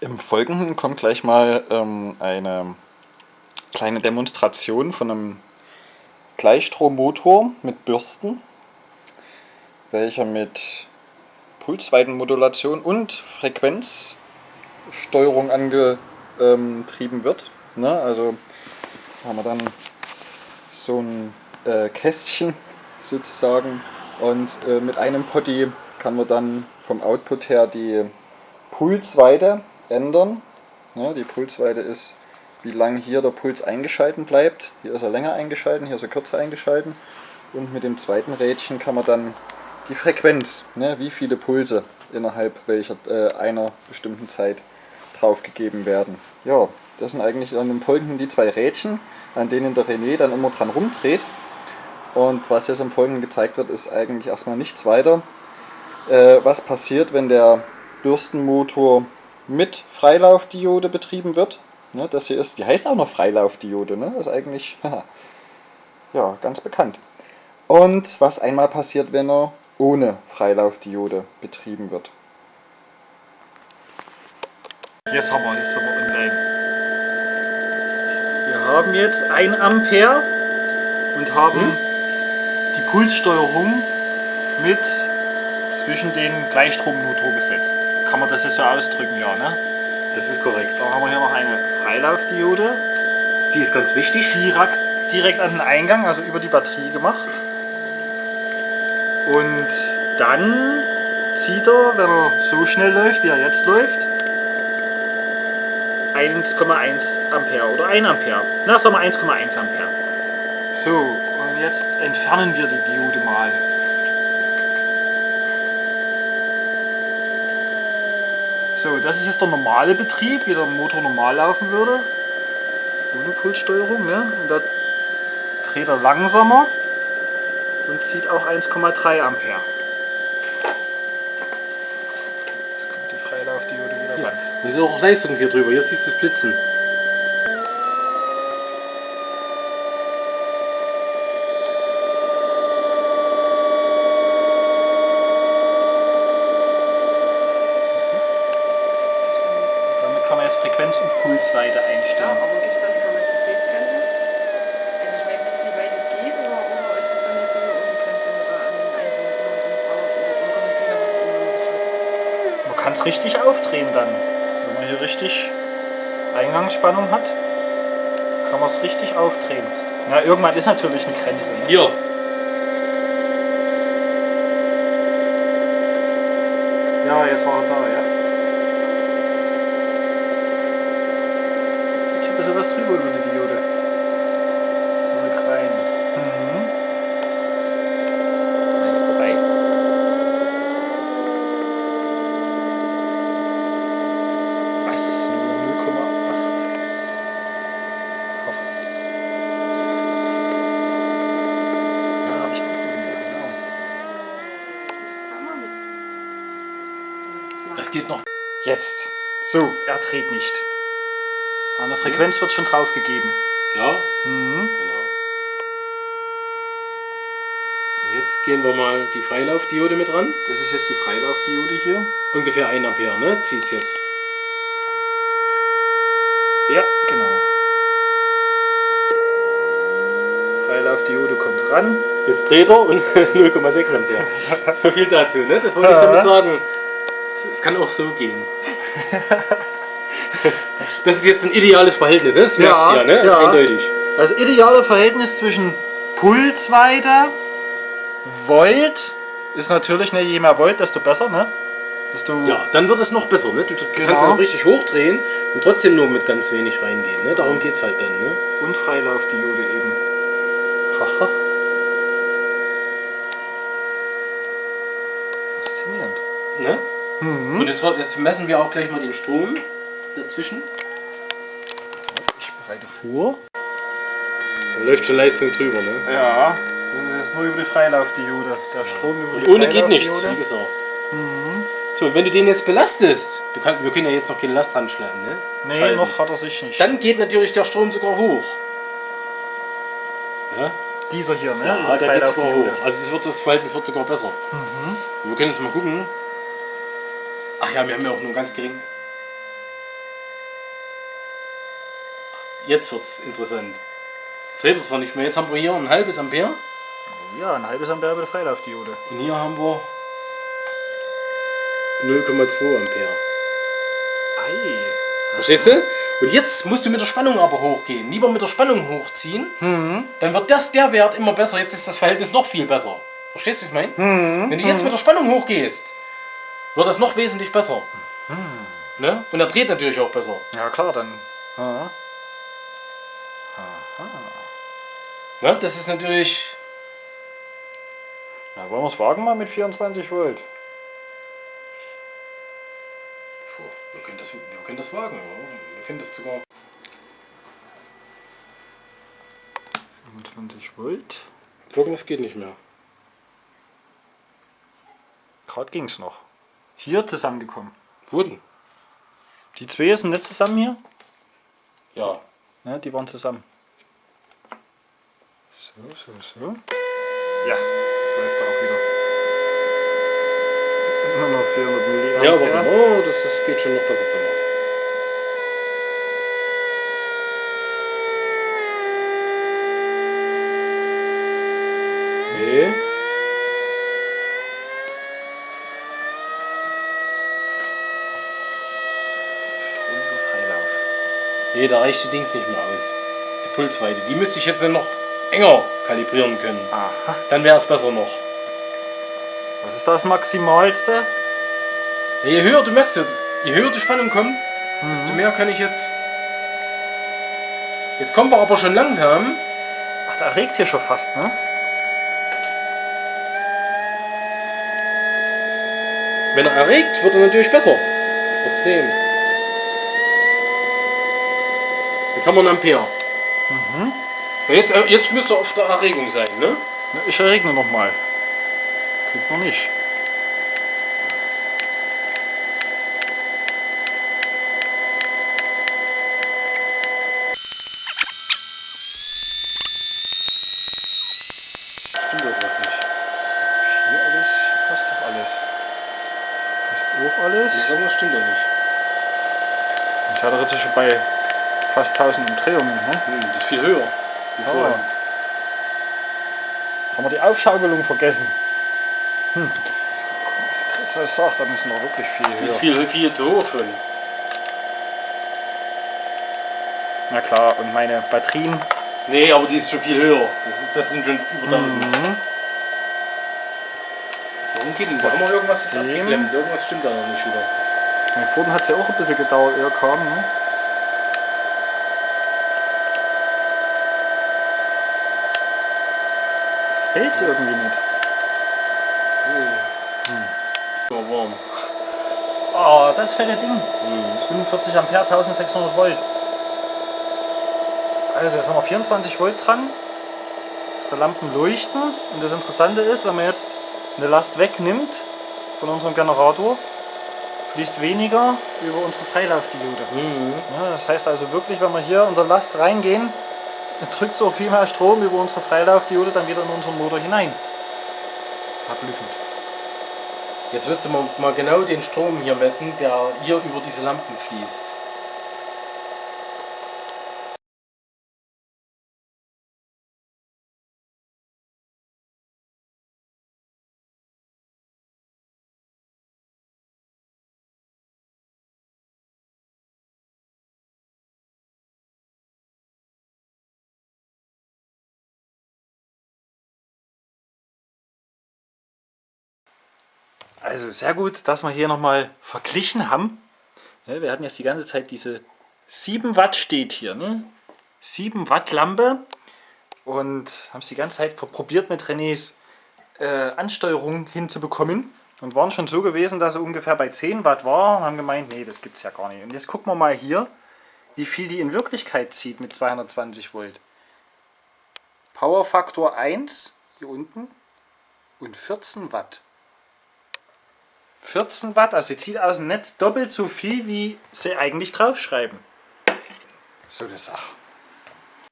Im Folgenden kommt gleich mal ähm, eine kleine Demonstration von einem Gleichstrommotor mit Bürsten, welcher mit Pulsweitenmodulation und Frequenzsteuerung angetrieben wird. Ne? Also haben wir dann so ein äh, Kästchen sozusagen und äh, mit einem Potty kann man dann vom Output her die Pulsweite ändern. Ja, die Pulsweite ist, wie lange hier der Puls eingeschalten bleibt. Hier ist er länger eingeschalten, hier ist er kürzer eingeschalten. Und mit dem zweiten Rädchen kann man dann die Frequenz, ne, wie viele Pulse innerhalb welcher äh, einer bestimmten Zeit draufgegeben werden. Ja, das sind eigentlich dann im Folgenden die zwei Rädchen, an denen der René dann immer dran rumdreht. Und was jetzt im Folgenden gezeigt wird, ist eigentlich erstmal nichts weiter. Äh, was passiert, wenn der Bürstenmotor mit Freilaufdiode betrieben wird. Ne, das hier ist, die heißt auch noch Freilaufdiode, ne? Das ist eigentlich ja, ganz bekannt. Und was einmal passiert, wenn er ohne Freilaufdiode betrieben wird. Jetzt haben wir, jetzt sind wir online. Wir haben jetzt 1 Ampere und haben hm? die Pulssteuerung mit zwischen den Gleichstrommotor gesetzt kann man das ja so ausdrücken, ja, ne? Das ist korrekt. Dann haben wir hier noch eine Freilaufdiode. Die ist ganz wichtig. Direkt, direkt an den Eingang, also über die Batterie gemacht. Und dann zieht er, wenn er so schnell läuft, wie er jetzt läuft, 1,1 Ampere oder 1 Ampere. Na, sagen wir 1,1 Ampere. So, und jetzt entfernen wir die Diode mal. So, das ist jetzt der normale Betrieb, wie der Motor normal laufen würde. Ohne Pulssteuerung, ne? Und da dreht er langsamer und zieht auch 1,3 Ampere. Jetzt kommt die Freilaufdiode wieder ja. ran. Und ist auch Leistung hier drüber, hier siehst du es blitzen. Und Pulsweite einstellen. Ja, aber gibt es dann die Kapazitätsgrenze? Also ich meine, bis wie weit es geht oder, oder ist das dann jetzt so eine unbegrenzt, wenn man da an den einzelnen Dingern drin braucht oder, oder kann das Ding einfach irgendwann geschossen? Man kann es richtig aufdrehen dann. Wenn man hier richtig Eingangsspannung hat, kann man es richtig aufdrehen. Na, irgendwann ist natürlich eine Grenze. Ne? Ja. Ja, jetzt war er da, ja. Drüber über die Diode. Zurück rein. Mhm. Drei. Was? Nur 0,8. Ja, habe ich auch genau. Das geht noch. Jetzt. So, er dreht nicht. An der Frequenz wird schon drauf gegeben. Ja? Mhm. Genau. Und jetzt gehen wir mal die Freilaufdiode mit ran. Das ist jetzt die Freilaufdiode hier. Ungefähr 1 Ampere, ne? Zieht's jetzt. Ja, genau. Freilaufdiode kommt ran. Jetzt dreht er und 0,6 Ampere. so viel dazu, ne? Das wollte ich damit sagen. Es kann auch so gehen. Das ist jetzt ein ideales Verhältnis, ne? das merkst du ja, ne? Das ja. ist eindeutig. Das ideale Verhältnis zwischen Pulsweite, Volt ist natürlich, ne, je mehr Volt, desto besser, ne? Desto ja, dann wird es noch besser, ne? Du genau. kannst dann richtig hochdrehen und trotzdem nur mit ganz wenig reingehen, ne? Darum geht es halt dann, ne? Und Freilaufdiode eben. Haha. Faszinierend. Ne? Mhm. Und jetzt, jetzt messen wir auch gleich mal den Strom dazwischen. Ich bereite vor. Da läuft schon Leistung drüber, ne? Ja. Das ist jetzt nur über die Freilaufdiode. Der Strom über Und die ohne geht nichts, wie gesagt. Mhm. So, wenn du den jetzt belastest, du kann, wir können ja jetzt noch keine Last dran schleppen, ne? Nee, Schalten. noch hat er sich nicht. Dann geht natürlich der Strom sogar hoch. Ja? Dieser hier, ne? Ja, der geht sogar hoch. Also es wird, das Verhältnis wird sogar besser. Mhm. Wir können jetzt mal gucken. Ach ja, wir haben ja auch nur ganz gering jetzt wird's interessant. Dreht es zwar nicht mehr. Jetzt haben wir hier ein halbes Ampere Ja, ein halbes Ampere bei der Freilaufdiode. und hier haben wir 0,2 Ampere. Ei. Verstehst du? Und jetzt musst du mit der Spannung aber hochgehen. Lieber mit der Spannung hochziehen. Dann wird das der Wert immer besser. Jetzt ist das Verhältnis noch viel besser. Verstehst du, wie ich meine? Wenn du jetzt mit der Spannung hochgehst, wird das noch wesentlich besser. Ne? Und er dreht natürlich auch besser. Ja klar, dann. Ja. Ne? Das ist natürlich. Ja, wollen wir es wagen mal mit 24 Volt? Puh, Wir können das, wir können das wagen. Wir können das sogar. 25 Volt. Gucken, das geht nicht mehr. Gerade ging es noch. Hier zusammengekommen. Wurden. Die zwei sind nicht zusammen hier? Ja. Ja, die waren zusammen. So, so, so. Ja, das läuft auch wieder. Immer noch 400 Milliampere. Ja, aber oh, das, das geht schon noch besser zu machen. Okay. Freilauf. Nee, da reicht die Dings nicht mehr aus. Die Pulsweite. Die müsste ich jetzt noch enger kalibrieren können. Aha. Dann wäre es besser noch. Was ist das Maximalste? Ja, je höher, du merkst ja, je höher die Spannung kommt, desto mehr kann ich jetzt... Jetzt kommen wir aber schon langsam. Ach, da regt hier schon fast, ne? Wenn er erregt, wird er natürlich besser. Das sehen. Jetzt haben wir einen Ampere. Ja, Jetzt, äh, jetzt müsste er auf der Erregung sein, ne? Ja, Ich erregne noch mal. Klingt noch nicht. Stimmt irgendwas nicht. Hier alles, hier passt doch alles. Passt auch alles. Irgendwas stimmt doch nicht. Jetzt hat er jetzt schon bei fast 1000 Umdrehungen. Ne? Hm, das ist viel höher. Wie Oh. vorher. Haben wir die Aufschaukelung vergessen? Hm. Das sagt, da müssen wir wirklich viel Die ist höher. viel, viel zu hoch schon. Na klar, und meine Batterien. Nee, aber die ist schon viel höher. Das, ist, das sind schon über 1000. Mhm. Warum geht denn da? Wir irgendwas ist abgeklemmt? Irgendwas stimmt da noch nicht wieder. Vorhin hat es ja auch ein bisschen gedauert, er kam. Ne? Hält irgendwie nicht. Immer warm. Oh, das fette Ding. Das ist 45 Ampere, 1600 Volt. Also jetzt haben wir 24 Volt dran. Unsere Lampen leuchten. Und das Interessante ist, wenn man jetzt eine Last wegnimmt von unserem Generator, fließt weniger über unsere Freilaufdiode. Ja, das heißt also wirklich, wenn wir hier unter Last reingehen, drückt es auch viel mehr Strom über unsere Freilaufdiode dann wieder in unseren Motor hinein. Verblüffend. Jetzt müsste man mal genau den Strom hier messen, der hier über diese Lampen fließt. Also sehr gut, dass wir hier nochmal verglichen haben. Ja, wir hatten jetzt die ganze Zeit diese 7 Watt steht hier. Ne? 7 Watt Lampe und haben es die ganze Zeit probiert mit Renés äh, Ansteuerung hinzubekommen und waren schon so gewesen, dass er ungefähr bei 10 Watt war und haben gemeint, nee, das gibt es ja gar nicht. Und jetzt gucken wir mal hier, wie viel die in Wirklichkeit zieht mit 220 Volt. Powerfaktor 1 hier unten und 14 Watt. 14 Watt, also sie zieht aus dem Netz doppelt so viel, wie sie eigentlich draufschreiben. So eine Sache.